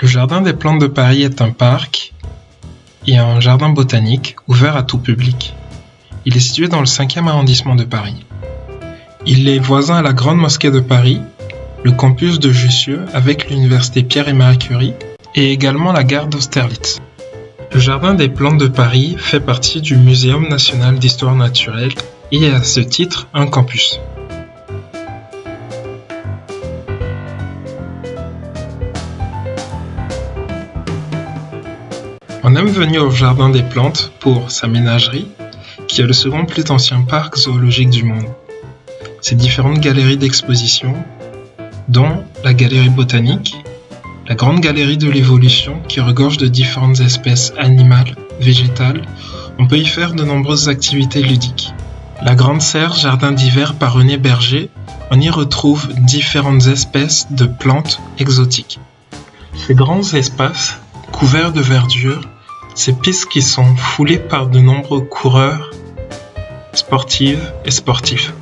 Le Jardin des Plantes de Paris est un parc et un jardin botanique ouvert à tout public. Il est situé dans le 5e arrondissement de Paris. Il est voisin à la Grande Mosquée de Paris, le campus de Jussieu avec l'université Pierre et Marie Curie et également la gare d'Austerlitz. Le Jardin des Plantes de Paris fait partie du Muséum national d'histoire naturelle et est à ce titre un campus. On aime venir au Jardin des Plantes pour sa ménagerie, qui est le second plus ancien parc zoologique du monde. Ses différentes galeries d'exposition, dont la galerie botanique, la grande galerie de l'évolution qui regorge de différentes espèces animales, végétales, on peut y faire de nombreuses activités ludiques. La grande serre jardin d'hiver par René Berger, on y retrouve différentes espèces de plantes exotiques. Ces grands espaces, couverts de verdure, ces pistes qui sont foulées par de nombreux coureurs, sportives et sportifs.